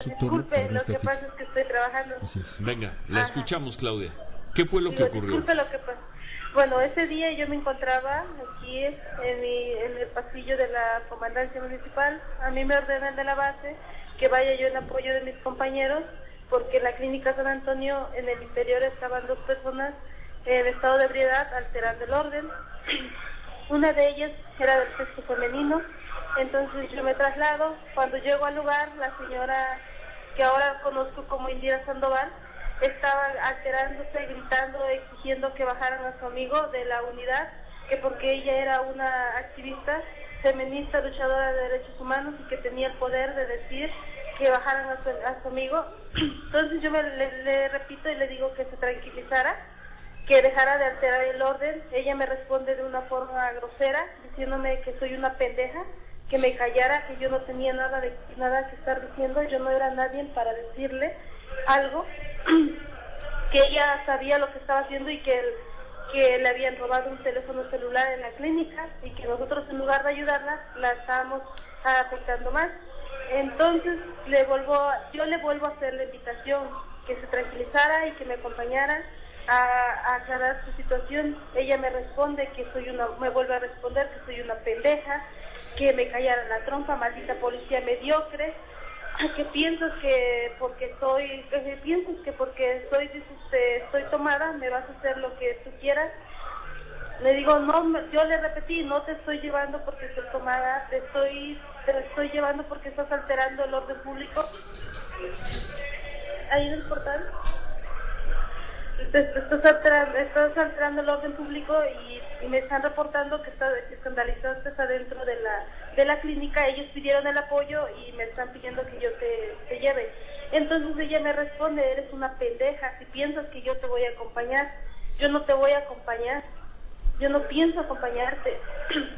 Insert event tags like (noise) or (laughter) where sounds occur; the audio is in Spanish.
su turno, Disculpe, lo que pasa es que estoy trabajando. Así es. Venga, la Ajá. escuchamos, Claudia. ¿Qué fue lo que ocurrió? Disculpe lo que pasa. Bueno, ese día yo me encontraba aquí en, mi- en el pasillo de la comandancia municipal. A mí me ordenan de la base que vaya yo en apoyo de mis compañeros porque en la clínica San Antonio en el interior estaban dos personas en estado de ebriedad alterando el orden. (clears throat) Una de ellas era del sexo femenino. Entonces yo me traslado. Cuando llego al lugar, la señora que ahora conozco como Indira Sandoval, estaba alterándose, gritando, exigiendo que bajaran a su amigo de la unidad, que porque ella era una activista feminista, luchadora de derechos humanos y que tenía el poder de decir que bajaran a su, amigo. (clears throat) Entonces yo me, le repito y le digo que se tranquilizara, que dejara de alterar el orden. Ella me responde de una forma grosera, diciéndome que soy una pendeja, que me callara, que yo no tenía nada de nada que estar diciendo, yo no era nadie para decirle algo, (clears throat) que ella sabía lo que estaba haciendo y que, que le habían robado un teléfono celular en la clínica y que nosotros en lugar de ayudarla la estábamos afectando más. Entonces le vuelvo, yo le vuelvo a hacer la invitación que se tranquilizara y que me acompañara a, a aclarar su situación. Ella me responde que soy una, me vuelve a responder que soy una pendeja, que me callara la trompa, maldita policía mediocre, que piensas que porque soy, que piensas que porque dices, eh, estoy tomada, me vas a hacer lo que tú quieras. Le digo, no, yo le repetí, no te estoy llevando porque estoy tomada, te estoy, te estoy llevando porque estás alterando el orden público. Ahí en el portal. Estás alterando, estás alterando el orden público y, y me están reportando que, está, adentro de la, de la clínica. Ellos pidieron el apoyo y me están pidiendo que yo te, te lleve. Entonces ella me responde, eres una pendeja. Si piensas que yo te voy a acompañar, yo no te voy a acompañar. Yo no pienso acompañarte. (clears throat)